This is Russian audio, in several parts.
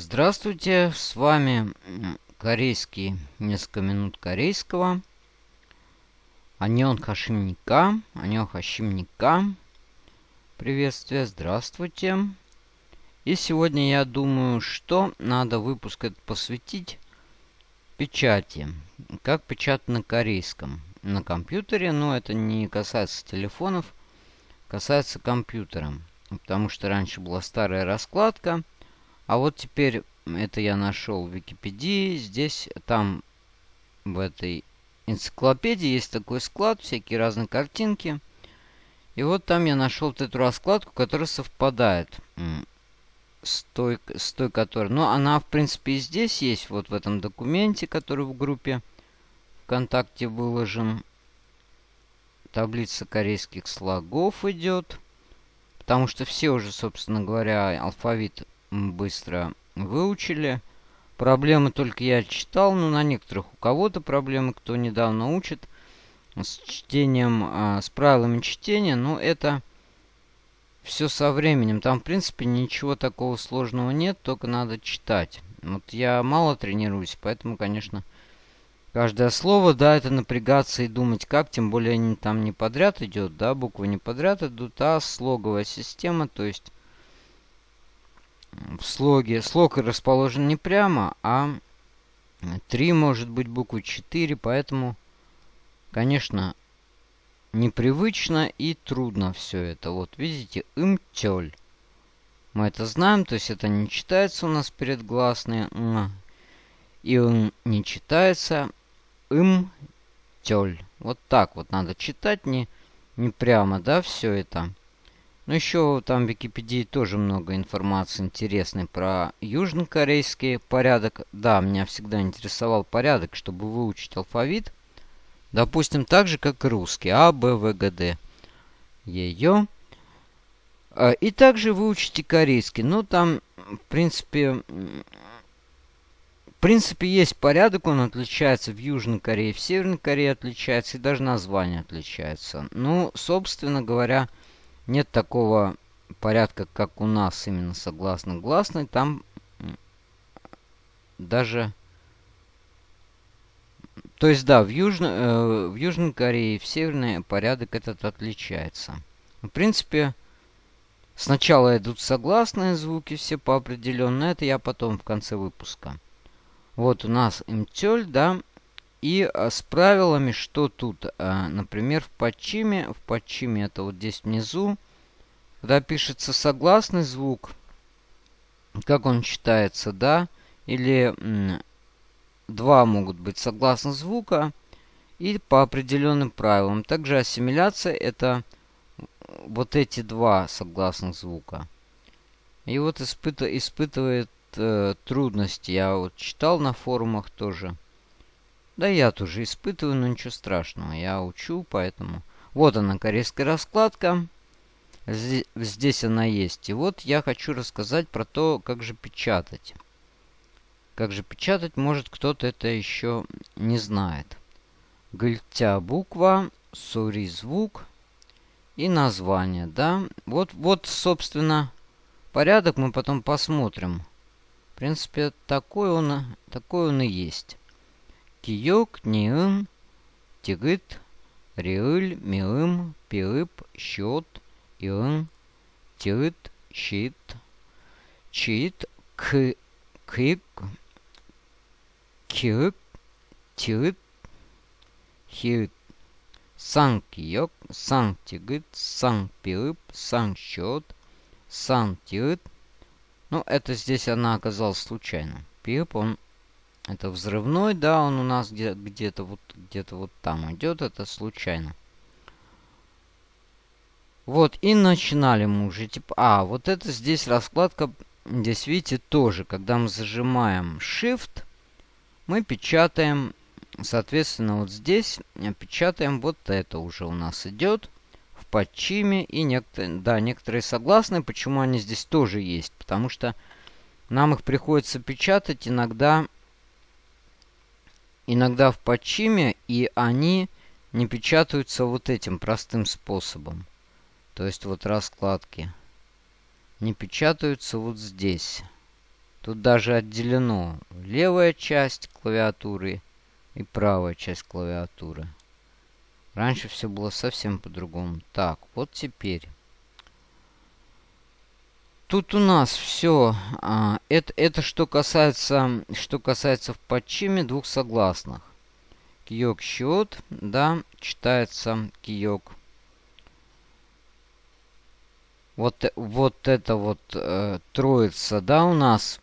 Здравствуйте, с вами корейский, несколько минут корейского. Аньон Хашимника, Аньон Хашимника. Приветствие, здравствуйте. И сегодня я думаю, что надо выпуск этот посвятить печати. Как печатать на корейском. На компьютере, но это не касается телефонов, касается компьютера. Потому что раньше была старая раскладка – а вот теперь это я нашел в Википедии. Здесь, там, в этой энциклопедии есть такой склад, всякие разные картинки. И вот там я нашел вот эту раскладку, которая совпадает с той, с той, которая... Ну, она, в принципе, и здесь есть, вот в этом документе, который в группе ВКонтакте выложен. Таблица корейских слогов идет. Потому что все уже, собственно говоря, алфавит быстро выучили. Проблемы только я читал, но на некоторых у кого-то проблемы, кто недавно учит с чтением, э, с правилами чтения, но это все со временем. Там, в принципе, ничего такого сложного нет, только надо читать. Вот я мало тренируюсь, поэтому, конечно, каждое слово, да, это напрягаться и думать как, тем более они там не подряд идет, да, буквы не подряд идут, а слоговая система, то есть в слоге. Слог расположен не прямо, а 3 может быть буквы 4, поэтому, конечно, непривычно и трудно все это. Вот видите, имтёль. Мы это знаем, то есть это не читается у нас перед гласные. И он не читается имтёль. Вот так вот надо читать, не, не прямо, да, все это. Ну, еще там в Википедии тоже много информации интересной про южнокорейский порядок. Да, меня всегда интересовал порядок, чтобы выучить алфавит. Допустим, так же, как и русский. А, Б, В, Г, Д. Ее. А, и также выучите корейский. Ну, там, в принципе, в принципе, есть порядок, он отличается в Южной Корее, в Северной Корее отличается, и даже название отличается. Ну, собственно говоря, нет такого порядка, как у нас, именно согласно гласной. Там даже... То есть, да, в, Южно, э, в Южной Корее и в Северной порядок этот отличается. В принципе, сначала идут согласные звуки все по определенно. Это я потом в конце выпуска. Вот у нас имтёль, да. И а, с правилами, что тут, а, например, в подчиме, в подчиме это вот здесь внизу, когда пишется согласный звук, как он читается, да, или два могут быть согласных звука и по определенным правилам. Также ассимиляция это вот эти два согласных звука. И вот испыт, испытывает э, трудности. Я вот читал на форумах тоже. Да я тоже испытываю, но ничего страшного. Я учу, поэтому... Вот она, корейская раскладка. Здесь она есть. И вот я хочу рассказать про то, как же печатать. Как же печатать, может кто-то это еще не знает. Гыльтя буква, сури звук и название, да. Вот, вот, собственно, порядок мы потом посмотрим. В принципе, такой он, такой он и есть. Киёк, ниым, тигыт, риыль, миым, пиып, счет, иын, тиыт, щит, чит, к, кык, киык, тиыт, хиыт. Сан киёк, сан тигыт, сан пиып, сан счет, сан тиыт. Ну, это здесь она оказалась случайно. Пип, он это взрывной, да, он у нас где-то где вот где-то вот там идет, это случайно. Вот, и начинали мы уже. Типа, а, вот это здесь раскладка, здесь, видите, тоже. Когда мы зажимаем Shift, мы печатаем, соответственно, вот здесь печатаем вот это уже у нас идет в подчиме. И некоторые, да, некоторые согласны, почему они здесь тоже есть. Потому что нам их приходится печатать иногда иногда в подчиме, и они не печатаются вот этим простым способом. То есть вот раскладки не печатаются вот здесь. Тут даже отделено левая часть клавиатуры и правая часть клавиатуры. Раньше все было совсем по-другому. Так, вот теперь. Тут у нас все. А, это, это что касается, что касается в подчиме двух согласных. Киок счет, да, читается киок. Вот, вот это вот э, троица, да, у нас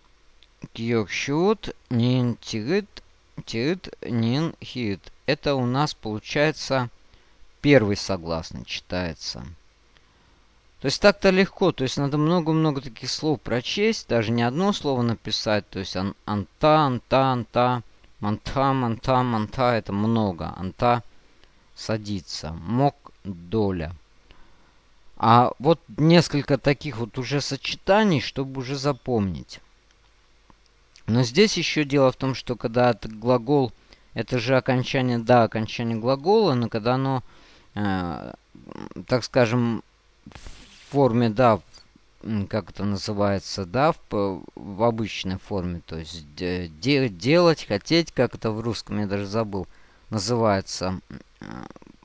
киок счет, нин тирит, тирит, нин хит. Это у нас получается первый согласный читается. То есть так-то легко, то есть надо много-много таких слов прочесть, даже не одно слово написать, то есть ан анта, анта, анта, манта, манта, манта, это много, анта садится, мок, доля. А вот несколько таких вот уже сочетаний, чтобы уже запомнить. Но здесь еще дело в том, что когда это глагол, это же окончание, да, окончание глагола, но когда оно Э, так скажем, в форме, да, как это называется, да, в, в обычной форме, то есть де, делать, хотеть, как это в русском, я даже забыл, называется э,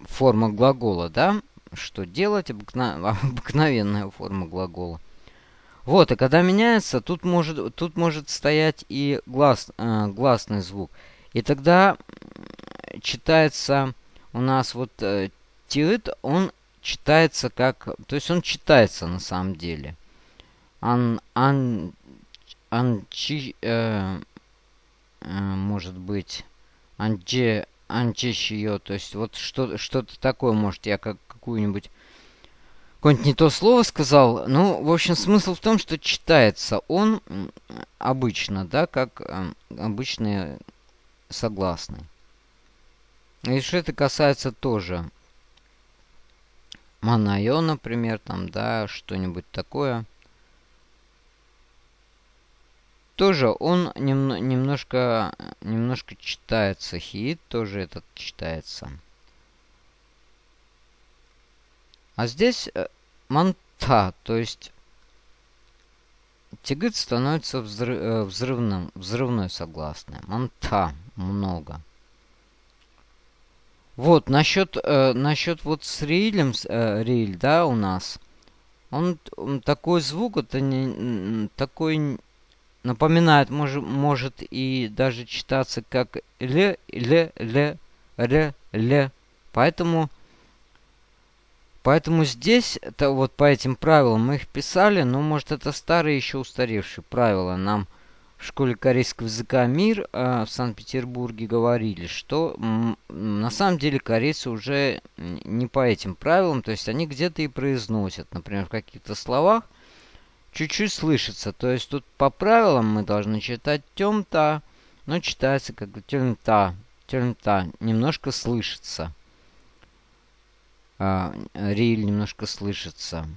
форма глагола, да, что делать, обыкна, обыкновенная форма глагола. Вот, и когда меняется, тут может, тут может стоять и глас, э, гласный звук. И тогда читается у нас вот э, Тиит, он читается как... То есть он читается на самом деле. Ан... Ан... Анчи... Э, э, может быть... Анче... Анчещио. То есть вот что-то что такое, может, я как какую-нибудь... Какое-нибудь не то слово сказал. Ну, в общем, смысл в том, что читается он обычно, да, как э, обычные согласные. И что это касается тоже Манайо, например, там, да, что-нибудь такое. Тоже он нем немножко, немножко читается. Хит тоже этот читается. А здесь э, манта, то есть тигыт становится взрыв, э, взрывным, взрывной согласной. Манта много. Вот, насчет, э, насчет вот с рилем, э, риль, да, у нас. Он, он такой звук, это не, такой напоминает, может, может и даже читаться как ле, ле, ле, ре, ле. Поэтому, поэтому здесь, это вот по этим правилам мы их писали, но может это старые еще устаревшие правила. Нам в школе корейского языка «Мир» э, в Санкт-Петербурге говорили, что на самом деле корейцы уже не по этим правилам, то есть они где-то и произносят, например, в каких-то словах чуть-чуть слышится. То есть тут по правилам мы должны читать тем-та, но читается как тем-та, тем-та, немножко слышится. А, риль немножко слышится.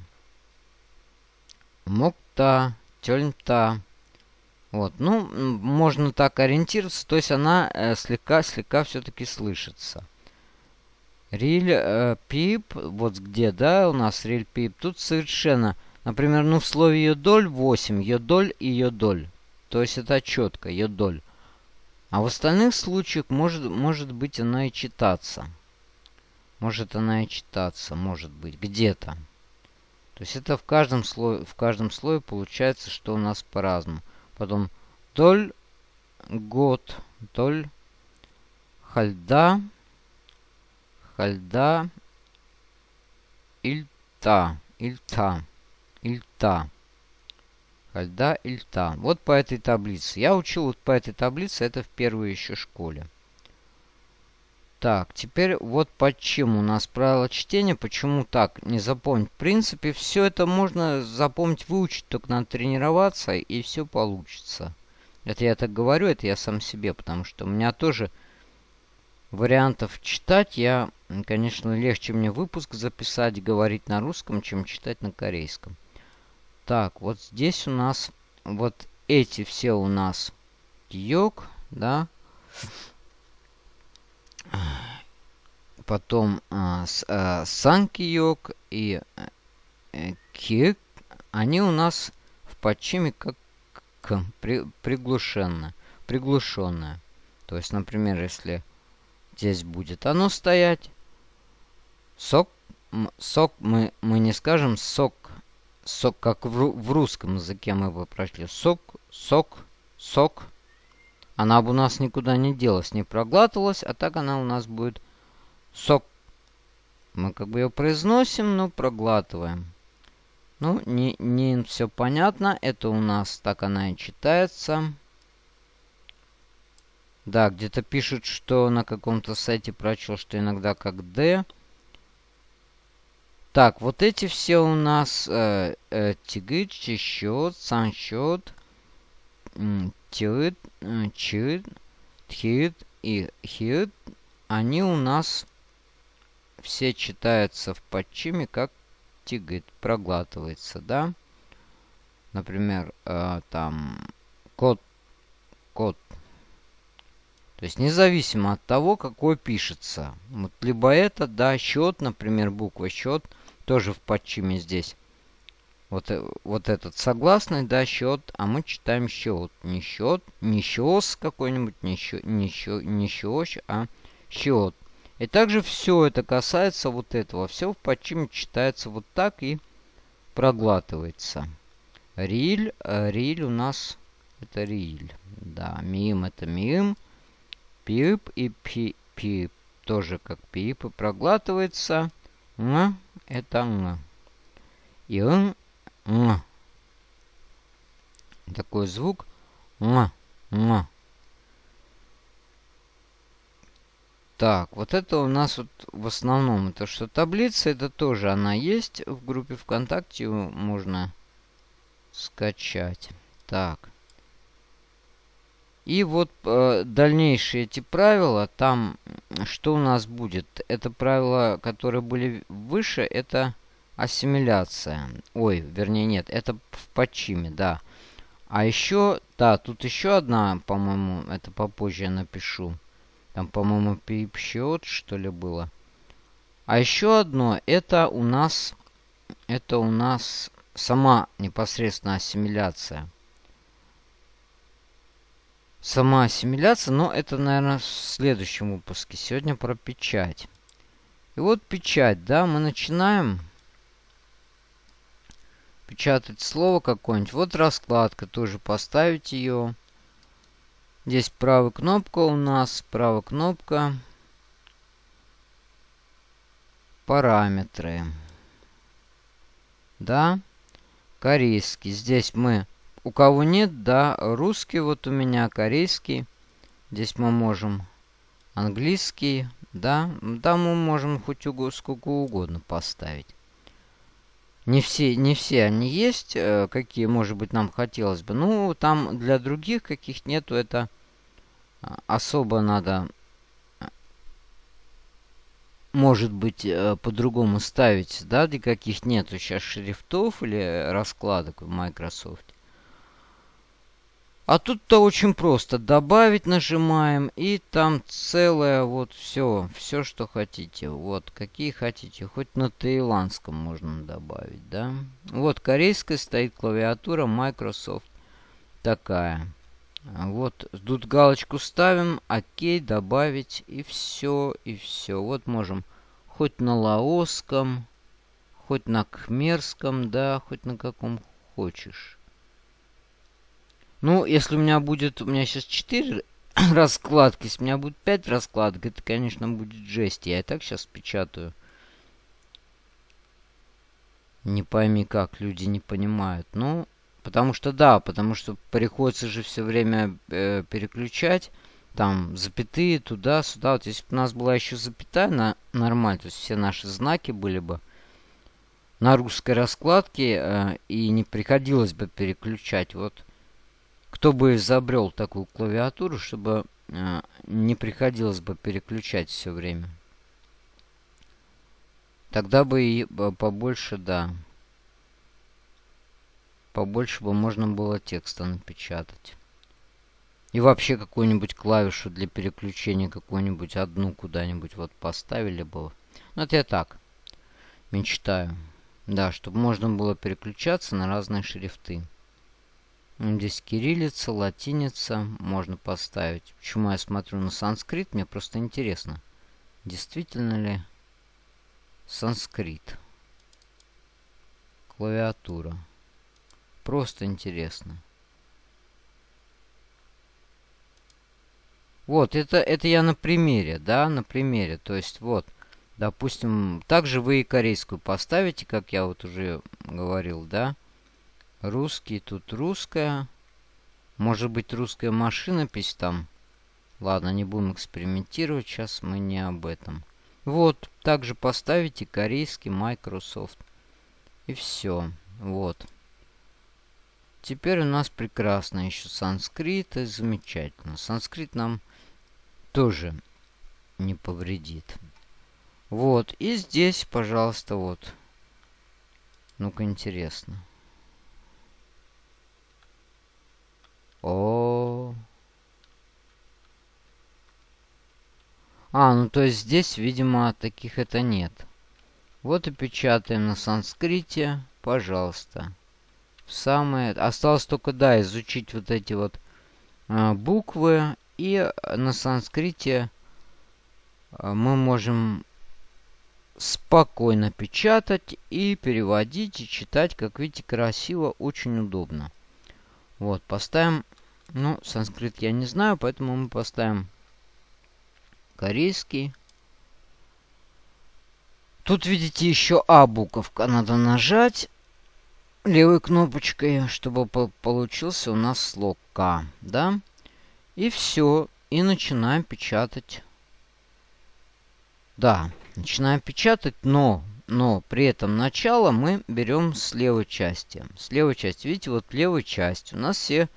Мокта, тельта. Вот, ну, можно так ориентироваться, то есть она слегка-слегка э, все-таки слышится. Риль э, пип, вот где, да, у нас риль пип, тут совершенно, например, ну в слове йодоль 8, йодоль и йодоль. То есть это четко, йодоль. А в остальных случаях может, может быть она и читаться. Может она и читаться, может быть, где-то. То есть это в каждом слое, в каждом слое получается, что у нас по-разному. Потом толь год, толь хальда, хальда, ильта, ильта, ильта. Хальда, ильта. Вот по этой таблице. Я учил вот по этой таблице, это в первой еще школе. Так, теперь вот почему у нас правило чтения, почему так не запомнить. В принципе, все это можно запомнить, выучить, только надо тренироваться, и все получится. Это я так говорю, это я сам себе, потому что у меня тоже вариантов читать, я, конечно, легче мне выпуск записать, говорить на русском, чем читать на корейском. Так, вот здесь у нас, вот эти все у нас йог, да, потом а, а, санкиёк и э, кик, они у нас в подчиме как, к, при, приглушенно, приглушенное. То есть, например, если здесь будет оно стоять, сок, сок мы, мы не скажем сок, сок, как в, в русском языке мы бы прошли. Сок, сок, сок. Она бы у нас никуда не делась, не проглатывалась, а так она у нас будет сок. Мы как бы ее произносим, но проглатываем. Ну, не, не все понятно. Это у нас так она и читается. Да, где-то пишут, что на каком-то сайте прочел, что иногда как D. Так, вот эти все у нас э, э, тигыт, чищет, санчет, тирит, чирит, тхирит и хирит. Они у нас все читаются в подчиме как тигает, проглатывается, да? Например, э, там код, код. То есть независимо от того, какой пишется. Вот либо это, да, счет, например, буква счет, тоже в подчиме здесь. Вот, э, вот этот согласный, да, счет, а мы читаем счет. Не счет, не счет какой-нибудь, не счет, не счет, не счет, а счет. И также все это касается вот этого. Все в подчиме читается вот так и проглатывается. Риль. Э, риль у нас это риль. Да, мим это мим. Пип и пи, пип тоже как пип и проглатывается. Н это н. И н, н. Такой звук. Н, н. Так, вот это у нас вот в основном, это что таблица, это тоже она есть в группе ВКонтакте, можно скачать. Так. И вот э, дальнейшие эти правила, там что у нас будет? Это правила, которые были выше, это ассимиляция. Ой, вернее нет, это в подчиме, да. А еще, да, тут еще одна, по-моему, это попозже я напишу. Там, по-моему, пип-счет, что ли, было. А еще одно, это у нас, это у нас сама непосредственно ассимиляция. Сама ассимиляция, но это, наверное, в следующем выпуске. Сегодня про печать. И вот печать, да, мы начинаем печатать слово какое-нибудь. Вот раскладка, тоже поставить ее. Здесь правая кнопка у нас, правая кнопка. Параметры. Да. Корейский. Здесь мы... У кого нет, да, русский вот у меня, корейский. Здесь мы можем английский, да. Да, мы можем хоть угу, сколько угодно поставить. Не все, не все они есть, э, какие, может быть, нам хотелось бы. Ну, там для других каких нету, это а, особо надо, а, может быть, э, по-другому ставить, да, для каких нету сейчас шрифтов или раскладок в Microsoft. А тут-то очень просто. Добавить нажимаем, и там целое вот все, все, что хотите. Вот, какие хотите. Хоть на таиландском можно добавить, да. Вот, корейская стоит клавиатура Microsoft. Такая. Вот, тут галочку ставим, окей, добавить, и все, и все. Вот можем хоть на лаосском, хоть на кхмерском, да, хоть на каком хочешь. Ну, если у меня будет... У меня сейчас 4 раскладки. Если у меня будет 5 раскладок, это, конечно, будет жесть. Я и так сейчас печатаю. Не пойми как, люди не понимают. Ну, потому что да, потому что приходится же все время э, переключать. Там запятые туда-сюда. Вот если бы у нас была еще запятая на нормально, то есть все наши знаки были бы на русской раскладке, э, и не приходилось бы переключать. Вот кто бы изобрел такую клавиатуру, чтобы э, не приходилось бы переключать все время. Тогда бы и побольше, да. Побольше бы можно было текста напечатать. И вообще какую-нибудь клавишу для переключения, какую-нибудь одну куда-нибудь вот поставили бы. Ну, это я так мечтаю. Да, чтобы можно было переключаться на разные шрифты. Здесь кириллица, латиница можно поставить. Почему я смотрю на санскрит? Мне просто интересно. Действительно ли санскрит? Клавиатура. Просто интересно. Вот, это, это я на примере, да, на примере. То есть, вот, допустим, также вы и корейскую поставите, как я вот уже говорил, да. Русский, тут русская. Может быть, русская машинопись там. Ладно, не будем экспериментировать, сейчас мы не об этом. Вот, также поставите корейский Microsoft. И все, вот. Теперь у нас прекрасно еще санскрит, и замечательно. Санскрит нам тоже не повредит. Вот, и здесь, пожалуйста, вот. Ну-ка, интересно. О, А, ну то есть здесь, видимо, таких это нет. Вот и печатаем на санскрите, пожалуйста. Самое... Осталось только, да, изучить вот эти вот а, буквы и на санскрите а, мы можем спокойно печатать и переводить и читать. Как видите, красиво, очень удобно. Вот, поставим... Ну, санскрит я не знаю, поэтому мы поставим корейский. Тут, видите, еще А буковка. Надо нажать левой кнопочкой, чтобы получился у нас слог К. Да? И все. И начинаем печатать. Да, начинаем печатать, но, но при этом начало мы берем с левой части. С левой части, видите, вот левой части у нас все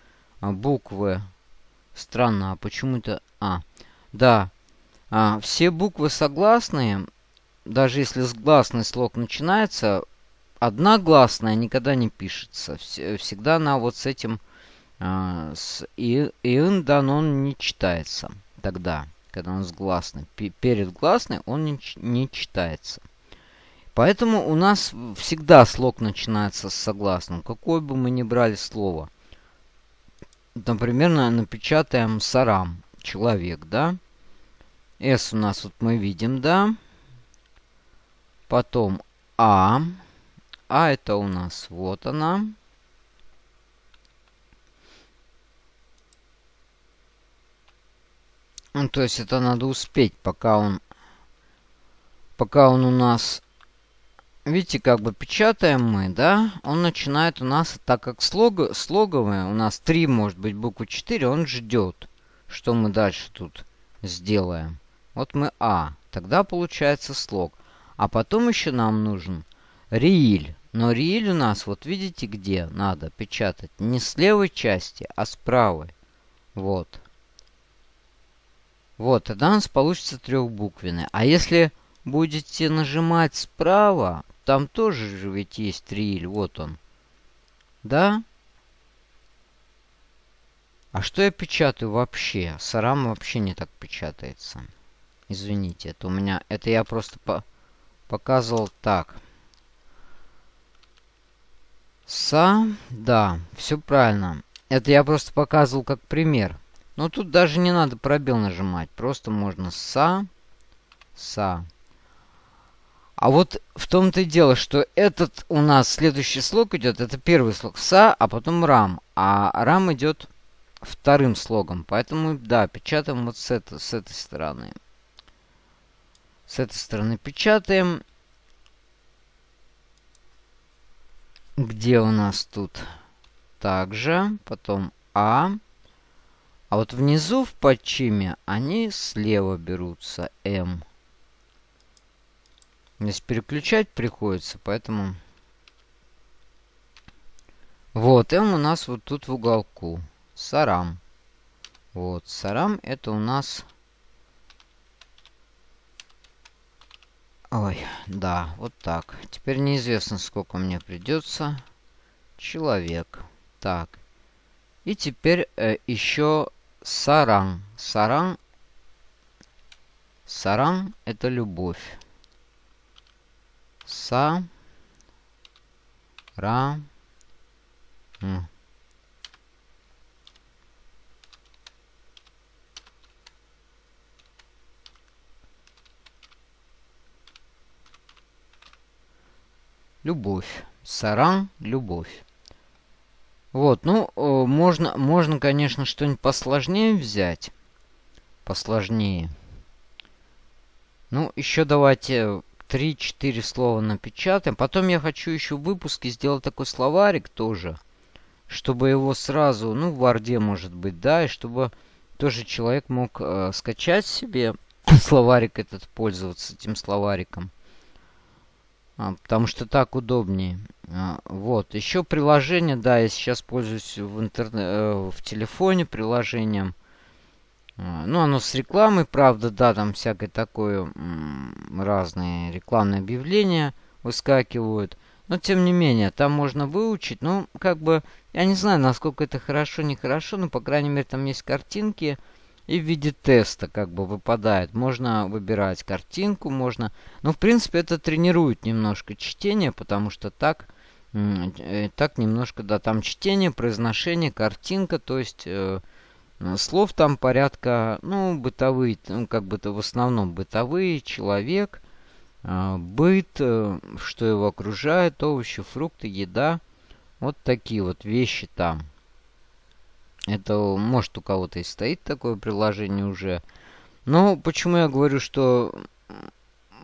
а, буквы. Странно, а почему-то... А, да, а, все буквы согласные. Даже если с гласный слог начинается, одна гласная никогда не пишется. Всегда она вот с этим а, с и, ин дан он не читается тогда, когда он с гласной. Перед гласной он не, не читается. Поэтому у нас всегда слог начинается с согласным, какое бы мы ни брали слово. Например, напечатаем сарам, человек, да? S у нас вот мы видим, да? Потом А. А это у нас вот она. Ну, то есть это надо успеть, пока он... Пока он у нас... Видите, как бы печатаем мы, да? Он начинает у нас, так как слог, слоговые, у нас 3, может быть, буквы 4, он ждет, что мы дальше тут сделаем. Вот мы А. Тогда получается слог. А потом еще нам нужен рииль. Но рииль у нас, вот видите, где надо печатать? Не с левой части, а с правой. Вот. Вот, тогда у нас получится трехбуквенный. А если будете нажимать справа, там тоже же ведь есть рииль. Вот он. Да? А что я печатаю вообще? Сарам вообще не так печатается. Извините, это у меня... Это я просто по показывал так. Са, да, все правильно. Это я просто показывал как пример. Но тут даже не надо пробел нажимать. Просто можно са, са. А вот в том-то и дело, что этот у нас следующий слог идет. Это первый слог са, а потом рам. А рам идет вторым слогом. Поэтому, да, печатаем вот с, это, с этой стороны. С этой стороны печатаем. Где у нас тут? Также. Потом А. А вот внизу в подчиме они слева берутся. М. Здесь переключать приходится, поэтому... Вот, М у нас вот тут в уголку. Сарам. Вот, Сарам это у нас Ой, да, вот так. Теперь неизвестно, сколько мне придется. Человек. Так. И теперь э, еще саран. Саран. Саран – это любовь. Са. Ра. М. Любовь. Саран, любовь. Вот, ну, э, можно, можно, конечно, что-нибудь посложнее взять. Посложнее. Ну, еще давайте 3-4 слова напечатаем. Потом я хочу еще в выпуске сделать такой словарик тоже. Чтобы его сразу, ну, в Варде, может быть, да, и чтобы тоже человек мог э, скачать себе словарик этот, пользоваться этим словариком. А, потому что так удобнее. А, вот. Еще приложение, да, я сейчас пользуюсь в, интернет, э, в телефоне приложением. А, ну, оно с рекламой, правда, да, там всякое такое разные рекламные объявления выскакивают. Но, тем не менее, там можно выучить. Ну, как бы, я не знаю, насколько это хорошо, нехорошо, но, по крайней мере, там есть картинки. И в виде теста как бы выпадает. Можно выбирать картинку, можно... Ну, в принципе, это тренирует немножко чтение, потому что так... Э, так немножко, да, там чтение, произношение, картинка, то есть... Э, слов там порядка, ну, бытовые, ну, как бы-то в основном бытовые, человек, э, быт, э, что его окружает, овощи, фрукты, еда. Вот такие вот вещи там. Это, может, у кого-то и стоит такое приложение уже. Но почему я говорю, что...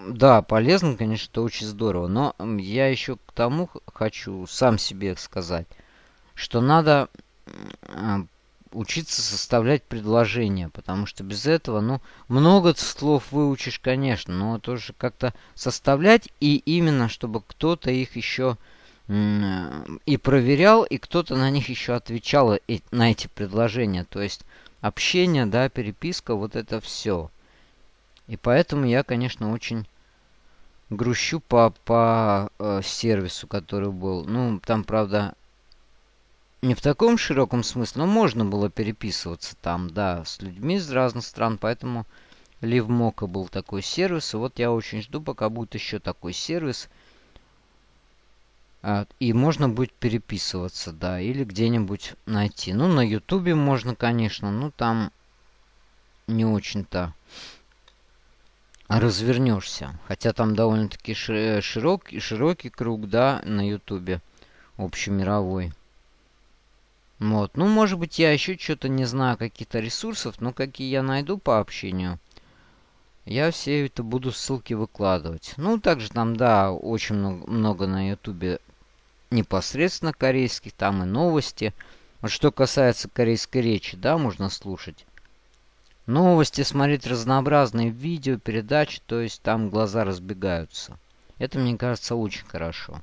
Да, полезно, конечно, это очень здорово. Но я еще к тому хочу сам себе сказать, что надо учиться составлять предложения, потому что без этого, ну, много слов выучишь, конечно, но тоже как-то составлять, и именно, чтобы кто-то их еще и проверял, и кто-то на них еще отвечал, на эти предложения. То есть общение, да, переписка, вот это все. И поэтому я, конечно, очень грущу по, по э, сервису, который был. Ну, там, правда, не в таком широком смысле, но можно было переписываться там, да, с людьми из разных стран, поэтому LiveMocha был такой сервис. И вот я очень жду, пока будет еще такой сервис – а, и можно будет переписываться, да, или где-нибудь найти. Ну, на ютубе можно, конечно, но там не очень-то развернешься. Хотя там довольно-таки широкий, широкий круг, да, на ютубе общемировой. Вот. Ну, может быть, я еще что-то не знаю каких-то ресурсов, но какие я найду по общению, я все это буду ссылки выкладывать. Ну, также там, да, очень много, много на ютубе непосредственно корейских, там и новости. Вот что касается корейской речи, да, можно слушать. Новости, смотреть разнообразные видео, передачи, то есть там глаза разбегаются. Это, мне кажется, очень хорошо.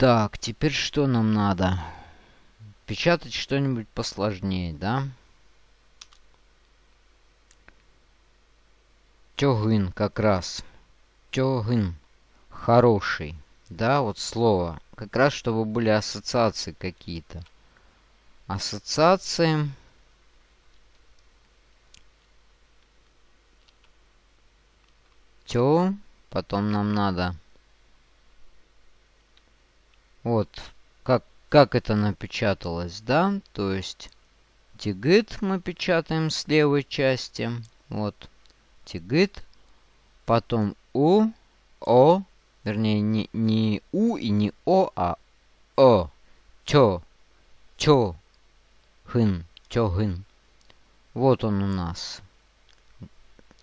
Так, теперь что нам надо? Печатать что-нибудь посложнее, да? Тёгын как раз. Тёгын хороший. Да, вот слово. Как раз, чтобы были ассоциации какие-то. Ассоциации. Тё. Потом нам надо... Вот. Как, как это напечаталось, да? То есть... Тигит мы печатаем с левой части. Вот. Тигит. Потом У. О. Вернее, не, не У и не О, а О. Чо. Чо. Хын. Чо хын. Вот он у нас.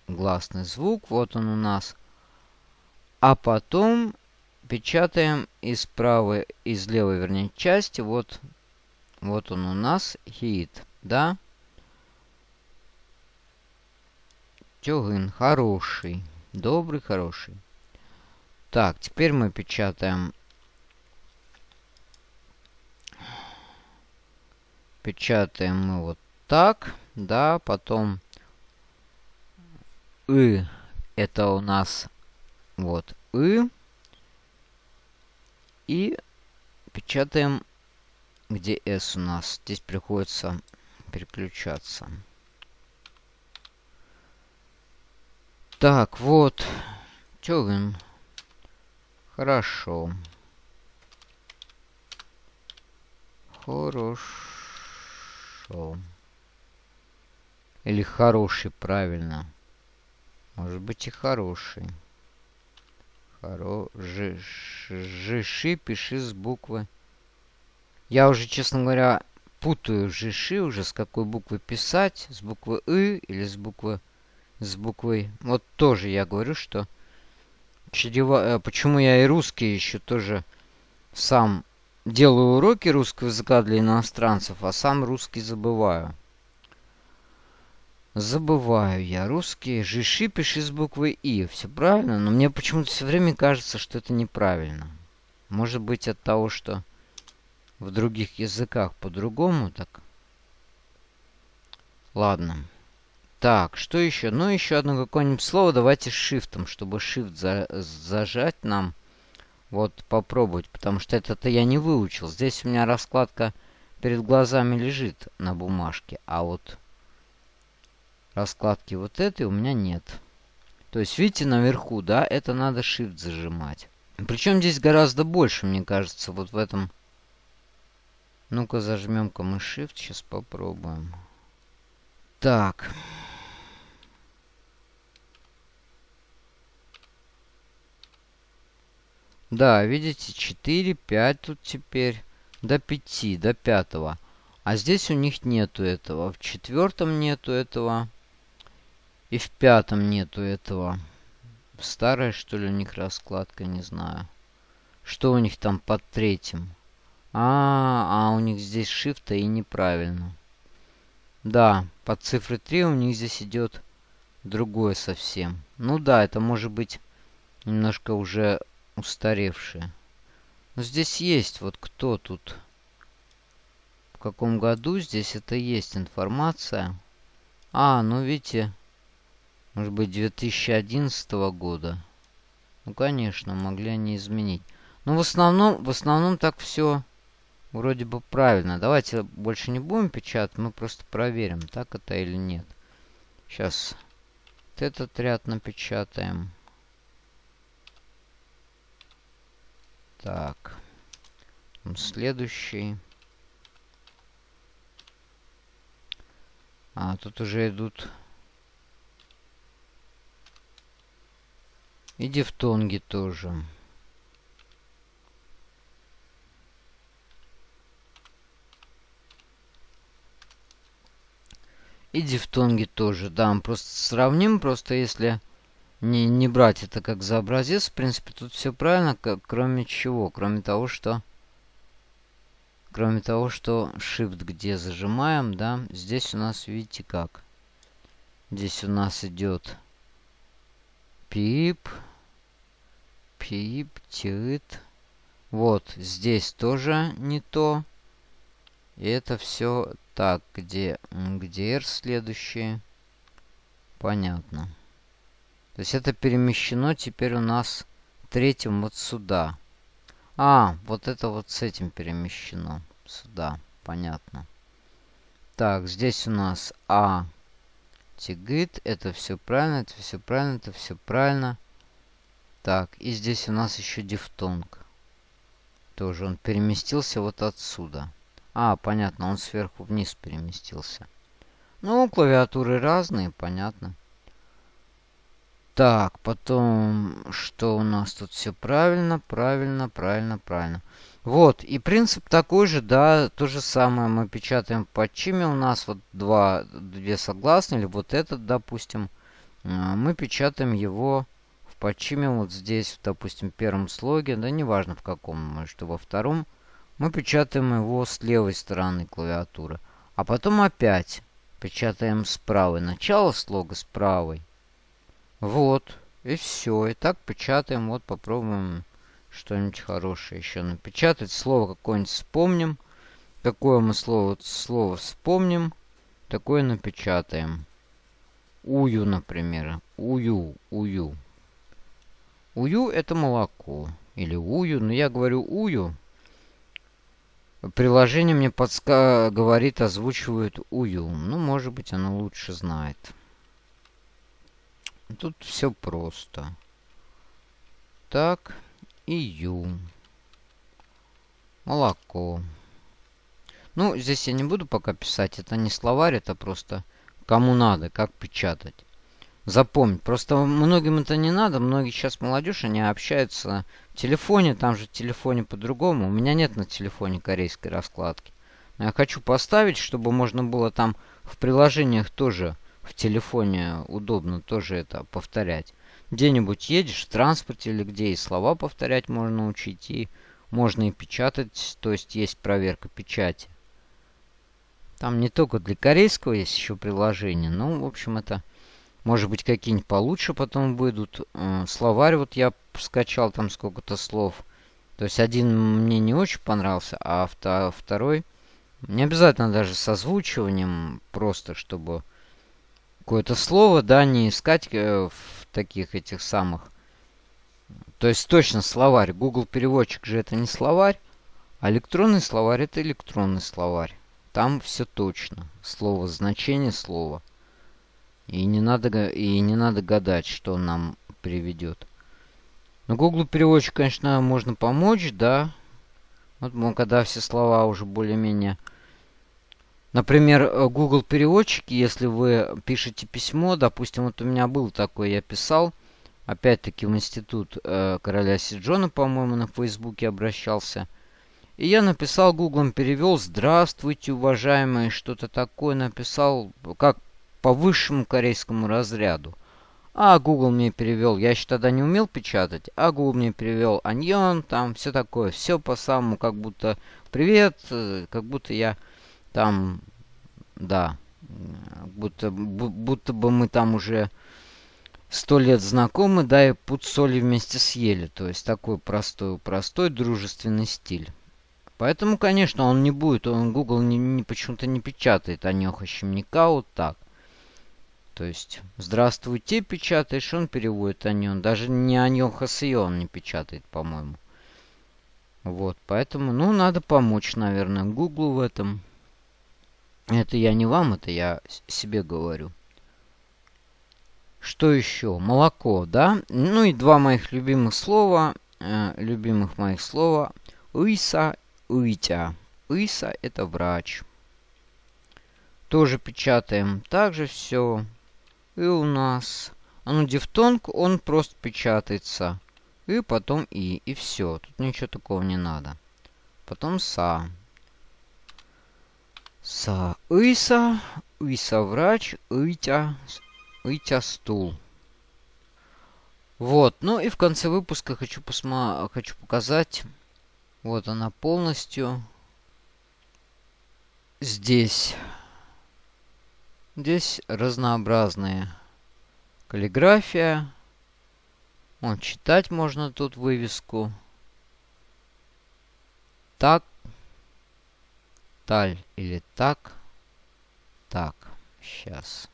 Гласный звук. Вот он у нас. А потом печатаем из правой, из левой, вернее, части. Вот, вот он у нас. Хит. Да? Тёгын. Хороший. Добрый, хороший. Так, теперь мы печатаем... Печатаем мы вот так, да, потом... И это у нас вот И. И печатаем, где S у нас. Здесь приходится переключаться. Так, вот. Тёган. Хорошо. Хорошо. Или хороший, правильно. Может быть и хороший. Хоро... Ж... Жиши пиши с буквы. Я уже, честно говоря, путаю жиши уже, с какой буквы писать. С буквы И или с буквы... С буквой... Вот тоже я говорю, что... Чрева... Э, почему я и русский еще тоже сам делаю уроки русского языка для иностранцев, а сам русский забываю. Забываю я русский. Жиши пиши с буквы И. Все правильно, но мне почему-то все время кажется, что это неправильно. Может быть от того, что в других языках по-другому так. Ладно. Так, что еще? Ну, еще одно какое-нибудь слово. Давайте шифтом, чтобы shift за зажать нам. Вот, попробовать, потому что это-то я не выучил. Здесь у меня раскладка перед глазами лежит на бумажке, а вот раскладки вот этой у меня нет. То есть, видите, наверху, да, это надо Shift зажимать. Причем здесь гораздо больше, мне кажется, вот в этом... Ну-ка, зажмем-ка мы Shift, сейчас попробуем. Так. Да, видите, 4, 5 тут теперь. До 5, до 5. А здесь у них нету этого. В четвертом нету этого. И в пятом нету этого. Старая, что ли, у них раскладка, не знаю. Что у них там под третьим? А, а у них здесь шифта и неправильно. Да, под цифрой 3 у них здесь идет другое совсем. Ну да, это может быть немножко уже устаревшее. Но здесь есть вот кто тут. В каком году здесь это есть информация. А, ну видите, может быть, 2011 года. Ну, конечно, могли они изменить. Но в основном, в основном так все вроде бы правильно. Давайте больше не будем печатать, мы просто проверим, так это или нет. Сейчас вот этот ряд напечатаем. Так. Следующий. А, тут уже идут И дифтонги тоже. И дифтонги тоже, да, мы просто сравним, просто если не, не брать это как за образец, в принципе, тут все правильно, как, кроме чего, кроме того, что... Кроме того, что Shift где зажимаем, да, здесь у нас, видите как. Здесь у нас идет пип, пептид. Вот, здесь тоже не то. И это все так, где, где R следующее. Понятно. То есть это перемещено теперь у нас третьим вот сюда. А, вот это вот с этим перемещено. Сюда, понятно. Так, здесь у нас А. Тигит, это все правильно, это все правильно, это все правильно. Так, и здесь у нас еще дифтонг. Тоже он переместился вот отсюда. А, понятно, он сверху вниз переместился. Ну, клавиатуры разные, понятно. Так, потом, что у нас тут все правильно, правильно, правильно, правильно. Вот, и принцип такой же, да, то же самое мы печатаем под чими у нас вот два, две согласные, или вот этот, допустим, а, мы печатаем его подчимем вот здесь, допустим, в первом слоге, да неважно в каком, что во втором, мы печатаем его с левой стороны клавиатуры. А потом опять печатаем с правой. Начало слога с правой. Вот. И все. И так печатаем. Вот попробуем что-нибудь хорошее еще напечатать. Слово какое-нибудь вспомним. Какое мы слово, слово вспомним, такое напечатаем. Ую, например. Ую, ую. Ую это молоко. Или ую. Но я говорю ую. Приложение мне подска говорит, озвучивает ую. Ну, может быть, оно лучше знает. Тут все просто. Так, ию. Молоко. Ну, здесь я не буду пока писать. Это не словарь, это просто кому надо, как печатать. Запомнить. Просто многим это не надо. Многие сейчас молодежь, они общаются в телефоне. Там же в телефоне по-другому. У меня нет на телефоне корейской раскладки. Но я хочу поставить, чтобы можно было там в приложениях тоже в телефоне удобно тоже это повторять. Где-нибудь едешь в транспорте или где и слова повторять можно учить. И можно и печатать, то есть есть проверка печати. Там не только для корейского есть еще приложение. Ну, в общем, это может быть какие-нибудь получше потом выйдут. Словарь вот я скачал там сколько-то слов. То есть один мне не очень понравился, а второй... Не обязательно даже с озвучиванием, просто чтобы какое-то слово, да, не искать э, в таких этих самых. То есть точно словарь. Google переводчик же это не словарь, а электронный словарь это электронный словарь. Там все точно. Слово, значение слова. И не надо, и не надо гадать, что он нам приведет. Но Google переводчик, конечно, можно помочь, да. Вот когда все слова уже более-менее... Например, э, Google переводчики, если вы пишете письмо, допустим, вот у меня был такой, я писал, опять-таки в институт э, короля Сиджона, по-моему, на Фейсбуке обращался. И я написал, гуглом перевел «Здравствуйте, уважаемые», что-то такое написал, как по высшему корейскому разряду. А Google мне перевел, я еще тогда не умел печатать, а Google мне перевел «Аньон», там все такое, все по самому, как будто «Привет», э, как будто я там, да, будто, будто бы мы там уже сто лет знакомы, да, и пуд соли вместе съели. То есть такой простой, простой дружественный стиль. Поэтому, конечно, он не будет, он Google не, почему-то не печатает Анеха Щемника вот так. То есть, здравствуйте, печатаешь, он переводит Аньон. Даже не Аньоха Сион не печатает, по-моему. Вот, поэтому, ну, надо помочь, наверное, Гуглу в этом. Это я не вам, это я себе говорю. Что еще? Молоко, да? Ну и два моих любимых слова, э, любимых моих слова. Уиса Уитя. Иса – это врач. Тоже печатаем. Также все. И у нас... А ну, дифтонг, он просто печатается. И потом и. И все. Тут ничего такого не надо. Потом са. Са. Иса. Иса врач. Итя. Итя стул. Вот. Ну и в конце выпуска хочу, посма хочу показать вот она полностью. Здесь. Здесь разнообразные каллиграфия. Вот, читать можно тут вывеску. Так. Таль или так. Так. Сейчас.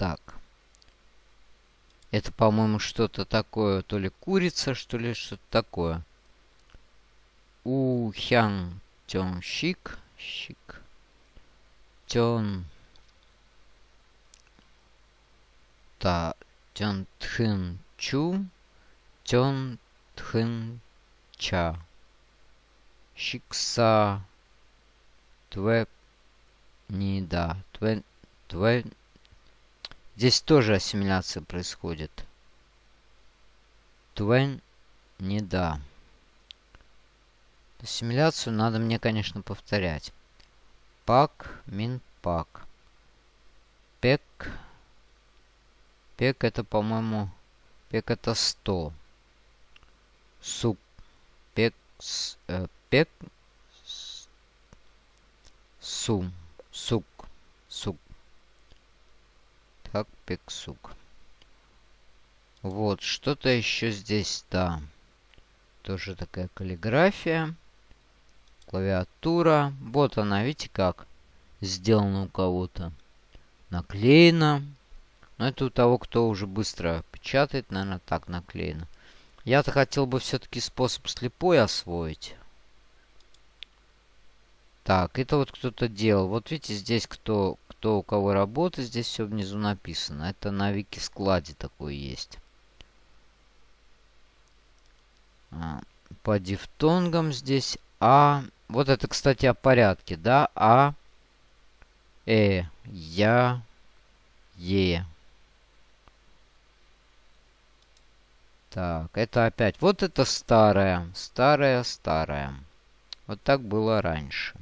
так. Это, по-моему, что-то такое, то ли курица, что ли, что-то такое. У хян тён щик, щик, тён та тён тхын чу, тён тхын ча. Щикса тве не да, тве, тве Здесь тоже ассимиляция происходит. Твен не да. Ассимиляцию надо мне, конечно, повторять. Пак, мин, пак. Пек. Пек это, по-моему, пек это 100. Суп. Пек. Э, пек. Сум. Сук. Сук как пексук. Вот, что-то еще здесь, да. Тоже такая каллиграфия. Клавиатура. Вот она, видите как? Сделана у кого-то. Наклеена. Но это у того, кто уже быстро печатает, наверное, так наклеено. Я-то хотел бы все-таки способ слепой освоить. Так, это вот кто-то делал. Вот видите, здесь кто кто у кого работает, здесь все внизу написано. Это на вики складе такое есть. А, по дифтонгам здесь А, Вот это, кстати, о порядке, да? А, Э, Я, Е. Так, это опять. Вот это старое. Старое, старое. Вот так было раньше.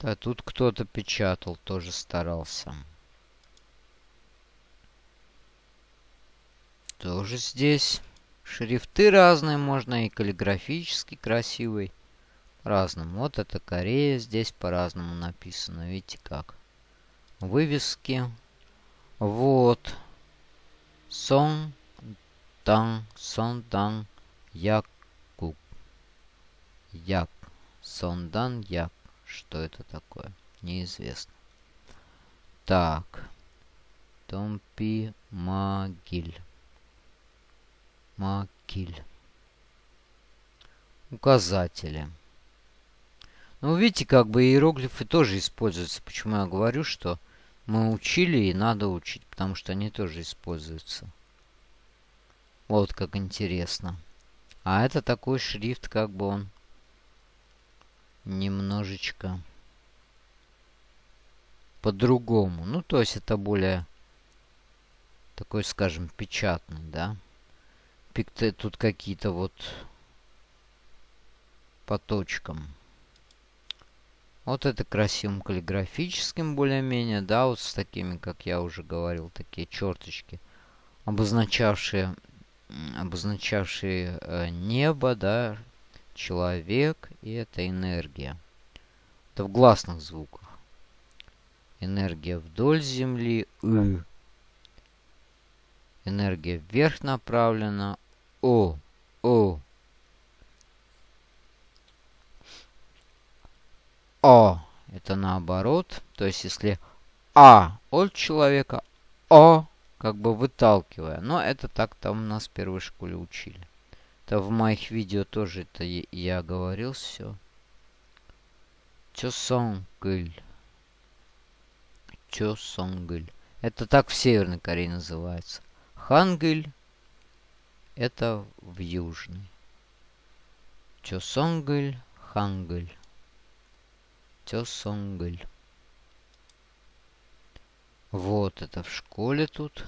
Да, тут кто-то печатал, тоже старался. Тоже здесь. Шрифты разные можно, и каллиграфически красивый. Разному. Вот это Корея, здесь по-разному написано. Видите как? Вывески. Вот. Сон, Дан, Сон, Дан, Якуб. Як. Сондан Як. Что это такое? Неизвестно. Так. Томпи Магиль. Макиль. Указатели. Ну, видите, как бы иероглифы тоже используются. Почему я говорю, что мы учили и надо учить, потому что они тоже используются. Вот как интересно. А это такой шрифт, как бы он немножечко по-другому. Ну, то есть это более такой, скажем, печатный, да. Пикты тут какие-то вот по точкам. Вот это красивым каллиграфическим более-менее, да, вот с такими, как я уже говорил, такие черточки, обозначавшие, обозначавшие э, небо, да, человек, и это энергия. Это в гласных звуках. Энергия вдоль Земли, И. Энергия вверх направлена, О, О. О это наоборот. То есть, если А от человека, О как бы выталкивая. Но это так там нас в первой школе учили. Это в моих видео тоже это я говорил все. Чосонгыль. Чосонгыль. Это так в Северной Корее называется. Хангыль. Это в Южной. Чосонгыль. Хангыль. Тёсонгль. Вот это в школе тут.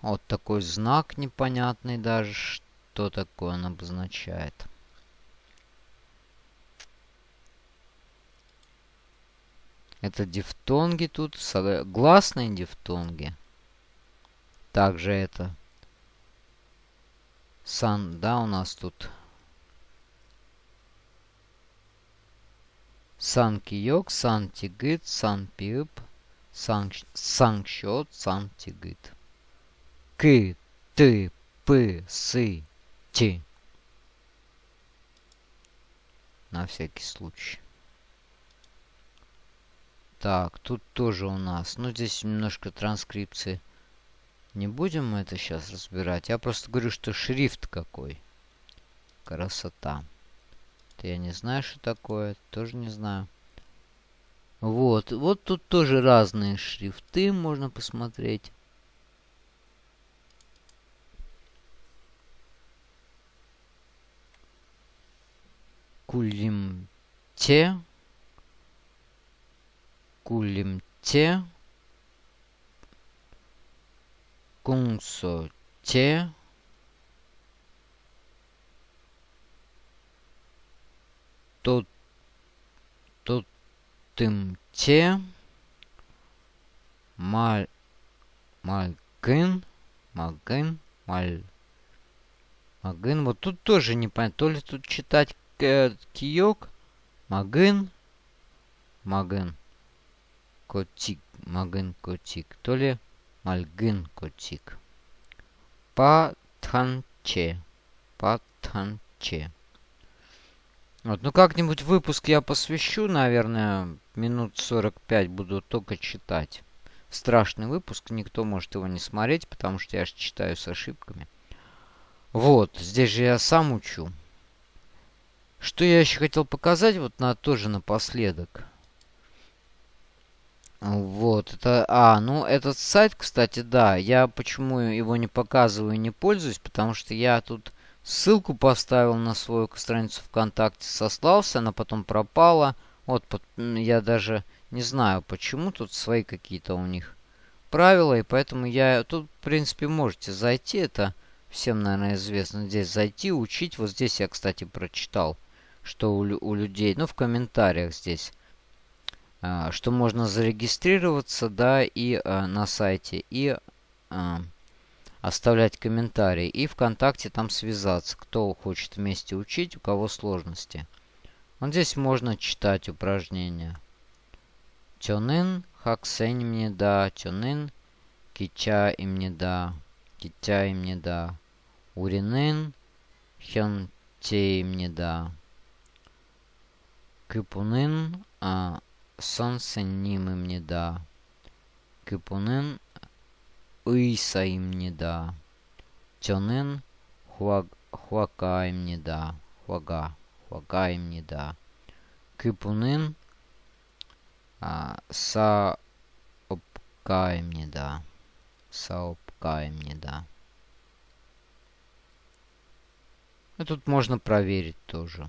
Вот такой знак непонятный даже, что такое он обозначает. Это дифтонги тут, гласные дифтонги. Также это сан, да, у нас тут Санкиёк, Сантигыт, Санпиып, Санкшот, Сантигыт. К, Ты, П, Сы, Ти. На всякий случай. Так, тут тоже у нас. Ну, здесь немножко транскрипции. Не будем мы это сейчас разбирать. Я просто говорю, что шрифт какой. Красота. Я не знаю, что такое. Тоже не знаю. Вот. Вот тут тоже разные шрифты можно посмотреть. Кулимте. Кулимте. Кунсоте. тот, тот тымте, маль, мальгын, мальгын, маль, магын. Вот тут тоже непонятно, то ли тут читать киок, магын, магын, котик, магын, котик, то ли мальгын, котик. Патханче, патханче. Вот, ну как-нибудь выпуск я посвящу, наверное, минут 45 буду только читать. Страшный выпуск, никто может его не смотреть, потому что я же читаю с ошибками. Вот, здесь же я сам учу. Что я еще хотел показать, вот на тоже напоследок. Вот, это... А, ну, этот сайт, кстати, да. Я почему его не показываю и не пользуюсь, потому что я тут ссылку поставил на свою страницу ВКонтакте, сослался, она потом пропала. Вот, я даже не знаю, почему тут свои какие-то у них правила, и поэтому я... Тут, в принципе, можете зайти, это всем, наверное, известно. Здесь зайти, учить. Вот здесь я, кстати, прочитал, что у, у людей, ну, в комментариях здесь, что можно зарегистрироваться, да, и а, на сайте, и а, оставлять комментарии. И ВКонтакте там связаться, кто хочет вместе учить, у кого сложности. Вот здесь можно читать упражнения. Тёнын Хаксенімніда, Чонин, Кича имнида, Китя имнида, Уринин, Хёнте имнида, Кыпунын, а, Сонсенним имнида, Кыпунын, Ыйса имнида, Чонын, Хуака имнида, Хуага, Хуага имнида, Кыпунын, а, Саопкаемнида. Саопкаемнида. Ну, тут можно проверить тоже.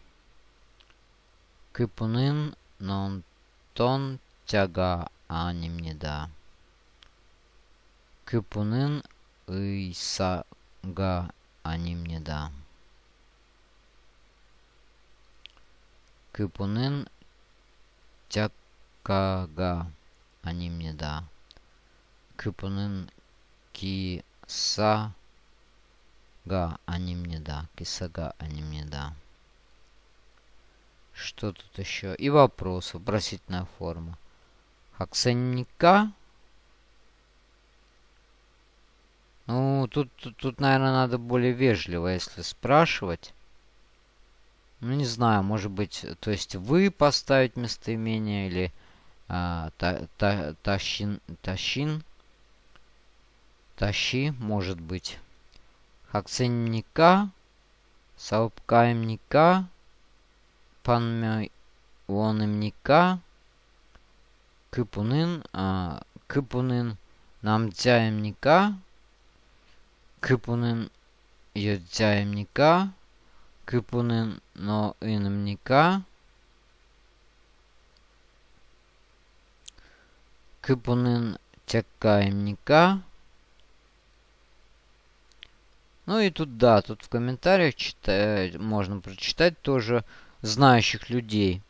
А, Хаксани, они мне да. Чонын Кёсу Ним, они мне да. Чонын Мокса Га, они мне да. Кыпунын Нон Тон Тяга, они мне да. Кыпунын Ыйса Га, они мне да. Кыпунын тякага они мне да. Кыпунын киса га они мне да. Кисага они мне да. Что тут еще? И вопрос, вопросительная форма. Хаксенника. Ну, тут, тут, тут, наверное, надо более вежливо, если спрашивать. Ну, не знаю, может быть, то есть вы поставить местоимение или а, та, та, тащин, тащин, тащи, может быть. Хакценника, саупкаемника, панмёйонымника, кыпунын, а, кыпунын намдзяемника, кыпунын йодзяемника, Кыпунын но инымника. Кыпунын тякаемника. Ну и тут, да, тут в комментариях читать, можно прочитать тоже знающих людей.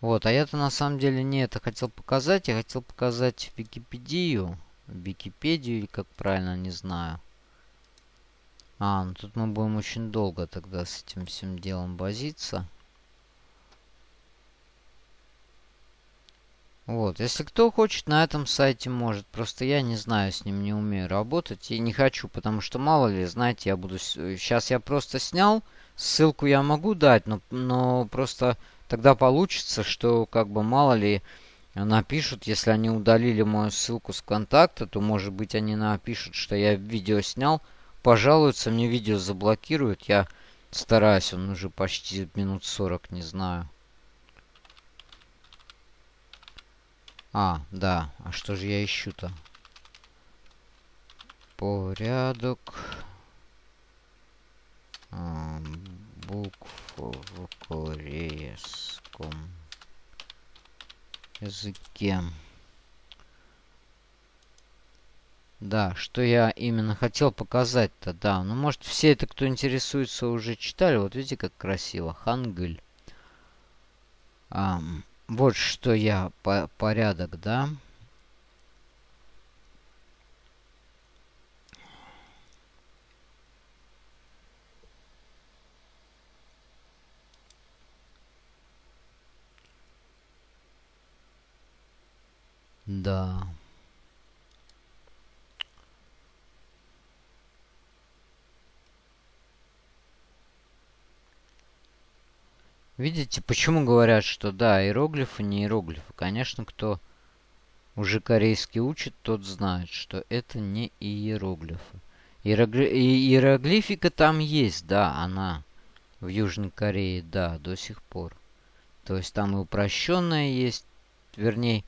Вот, а я-то на самом деле не это хотел показать. Я хотел показать Википедию. Википедию, как правильно, не знаю. А, ну тут мы будем очень долго тогда с этим всем делом возиться. Вот, если кто хочет, на этом сайте может. Просто я не знаю, с ним не умею работать. И не хочу, потому что мало ли, знаете, я буду... Сейчас я просто снял. Ссылку я могу дать, но, но просто тогда получится, что как бы мало ли напишут, если они удалили мою ссылку с контакта, то может быть они напишут, что я видео снял, пожалуются, мне видео заблокируют. Я стараюсь, он уже почти минут 40, не знаю. А, да. А что же я ищу-то? Порядок. А, букв в корейском языке. Да, что я именно хотел показать-то, да. Ну, может, все это, кто интересуется, уже читали. Вот видите, как красиво. Хангыль. А, вот что я, по порядок, да? Да. Видите, почему говорят, что да, иероглифы не иероглифы? Конечно, кто уже корейский учит, тот знает, что это не иероглифы. Иерогли... Иероглифика там есть, да, она в Южной Корее, да, до сих пор. То есть там и упрощенная есть, вернее,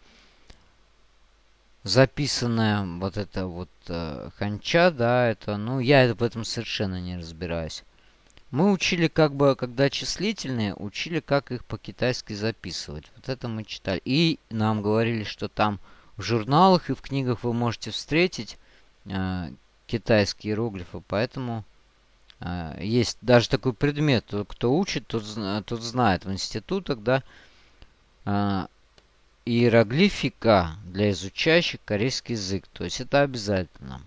записанная вот эта вот э, ханча, да, это, ну, я в этом совершенно не разбираюсь. Мы учили как бы, когда числительные, учили, как их по-китайски записывать. Вот это мы читали. И нам говорили, что там в журналах и в книгах вы можете встретить э, китайские иероглифы. Поэтому э, есть даже такой предмет. Кто учит, тот, тот знает в институтах, да, э, иероглифика для изучающих корейский язык. То есть это обязательно.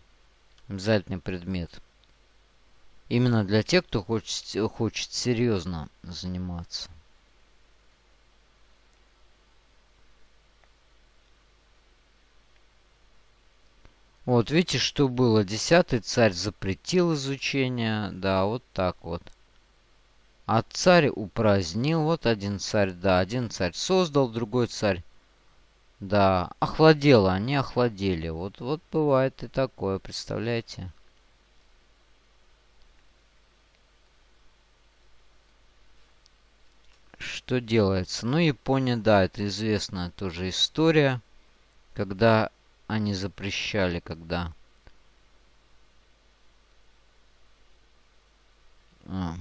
Обязательный предмет. Именно для тех, кто хочет, хочет серьезно заниматься. Вот, видите, что было? Десятый царь запретил изучение. Да, вот так вот. А царь упразднил. Вот один царь, да, один царь создал, другой царь. Да, охладело, они охладели. Вот, вот бывает и такое, представляете? Что делается? Ну, Япония, да, это известная тоже история, когда они запрещали, когда... А.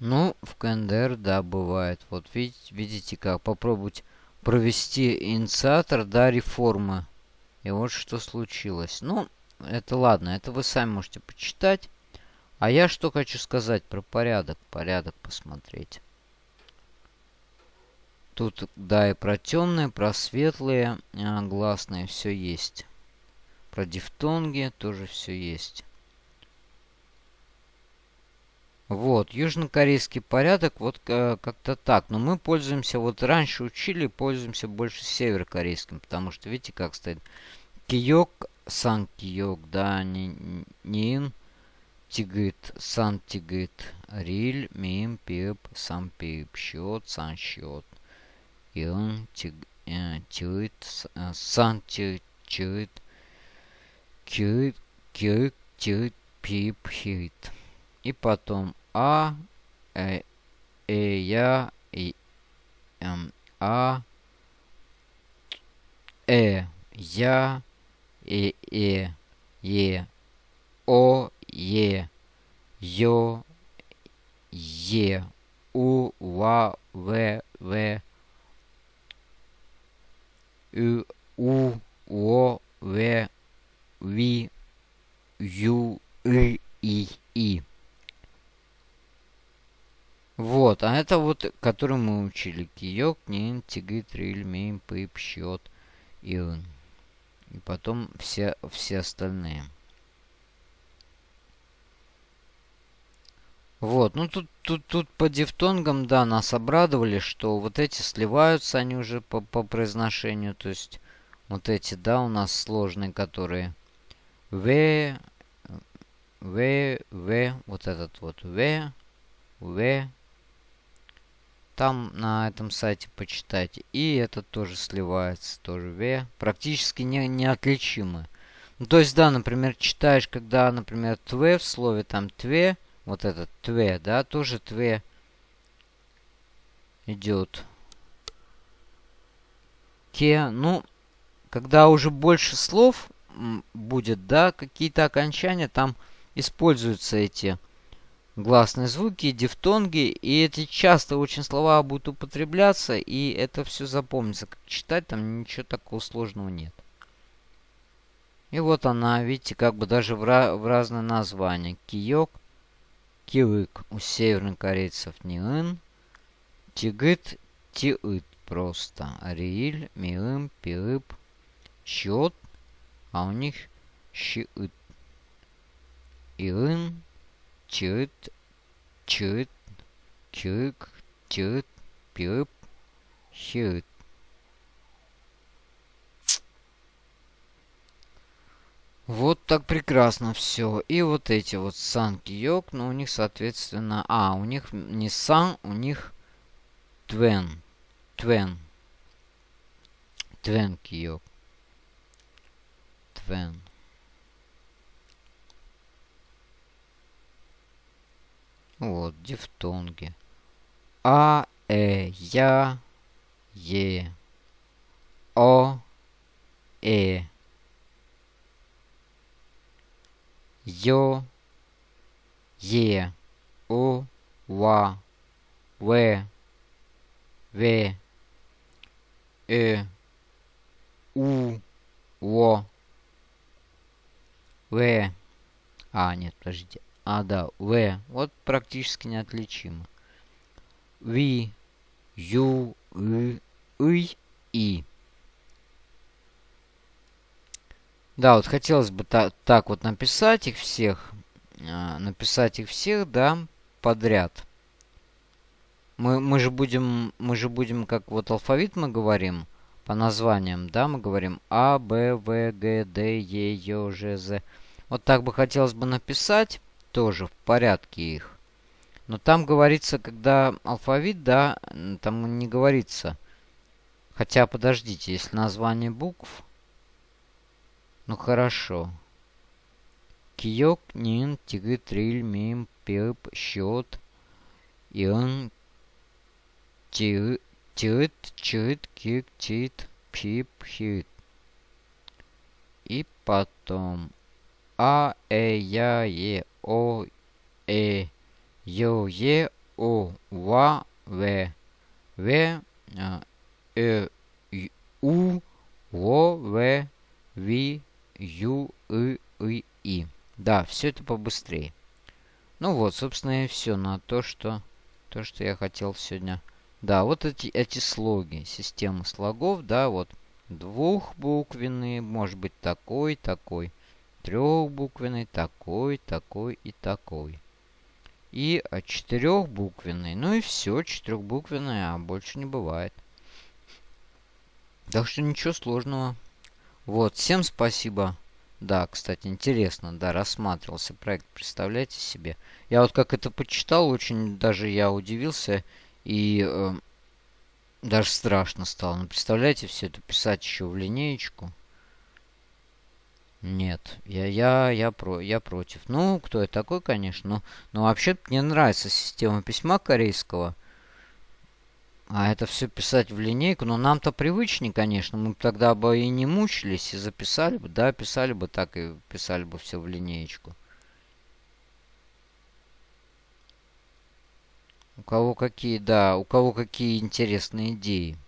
Ну, в КНДР, да, бывает. Вот видите, видите как. Попробовать провести инициатор, да, реформы. И вот что случилось. Ну, это ладно, это вы сами можете почитать. А я что хочу сказать про порядок. Порядок посмотреть. Тут, да, и про темные, про светлые а, гласные все есть. Про дифтонги тоже все есть. Вот, южнокорейский порядок, вот э, как-то так. Но мы пользуемся, вот раньше учили, пользуемся больше северокорейским, потому что, видите, как стоит. Киёк, сан киёк, да, не, нин, тигыт, сан тигыт, риль, мим, пип, сам пип, счет, сан счет. Ин, тиг, э, тюит, э, сан тюит, тюит, кюит, кюит, тюит, пип, хит. И потом а, э, э, я, и, эм, а, э, я, э, э, е, о, е, ё, е, у, ва, в, в, у, у, о, в, ви, ю, и, и, и. Вот, а это вот, который мы учили. Киёк, Нин, Тигы, Триль, Мим, Пип, Счет, Ион. И потом все, все остальные. Вот, ну тут, тут, тут по дифтонгам, да, нас обрадовали, что вот эти сливаются они уже по, по произношению. То есть вот эти, да, у нас сложные, которые В, В, В, вот этот вот В, В, там на этом сайте почитайте. И это тоже сливается, тоже V. Практически не, неотличимы. Ну, то есть, да, например, читаешь, когда, например, тве в слове, там тве, вот этот тве, да, тоже тве идет. Те, ну, когда уже больше слов будет, да, какие-то окончания, там используются эти гласные звуки, дифтонги. И эти часто очень слова будут употребляться, и это все запомнится. Как читать, там ничего такого сложного нет. И вот она, видите, как бы даже в, в разные названия. Киёк, кивык у северных корейцев ниын, тигыт, тиыт просто. Рииль, миым, пиып, счет, а у них щиыт. Иын, чыт, чыт, чык, чыт, пиып, щиыт. Вот так прекрасно все. И вот эти вот сан киок, но у них, соответственно... А, у них не сан, у них твен. Твен. Твен киок. Твен. Вот, дифтонги. А, э, я, е, о, э. Йо, Е, У, Ва, В, В, Э, У, Во, В. А, нет, подождите. А, да, В. Вот практически неотличимо. Ви, Ю, И, И, И. Да, вот хотелось бы та так вот написать их всех. Э, написать их всех, да, подряд. Мы, мы же будем, мы же будем, как вот алфавит мы говорим, по названиям, да, мы говорим А, Б, В, Г, Д, Е, Ё, Ж, З. Вот так бы хотелось бы написать, тоже в порядке их. Но там говорится, когда алфавит, да, там не говорится. Хотя, подождите, если название букв, ну хорошо. Киок, нин, тигы, триль, мим, пип, счет. Ион, тит, чит, кик, тит, пип, хит. И потом А, Э, Я, Е, О, Э, Ё, Е, О, Ва, В, В, Э, У, Во, В, Ви, Ю, И, И, И. Да, все это побыстрее. Ну вот, собственно, и все на то, что, то, что я хотел сегодня. Да, вот эти, эти слоги, системы слогов, да, вот двухбуквенные, может быть такой, такой, трехбуквенный, такой, такой и такой. И четырехбуквенный, ну и все, четырехбуквенный, а больше не бывает. Так что ничего сложного. Вот, всем спасибо. Да, кстати, интересно, да, рассматривался проект, представляете себе. Я вот как это почитал, очень даже я удивился и э, даже страшно стало. Ну, представляете, все это писать еще в линеечку. Нет, я, я, я, про, я против. Ну, кто я такой, конечно, но, но вообще мне нравится система письма корейского. А это все писать в линейку, но нам-то привычнее, конечно. Мы тогда бы и не мучились, и записали бы, да, писали бы так, и писали бы все в линеечку. У кого какие, да, у кого какие интересные идеи.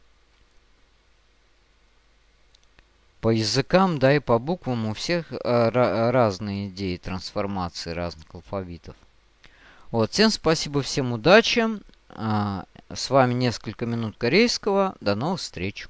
По языкам, да, и по буквам у всех а, разные идеи трансформации разных алфавитов. Вот, всем спасибо, всем удачи. А, с вами несколько минут корейского. До новых встреч!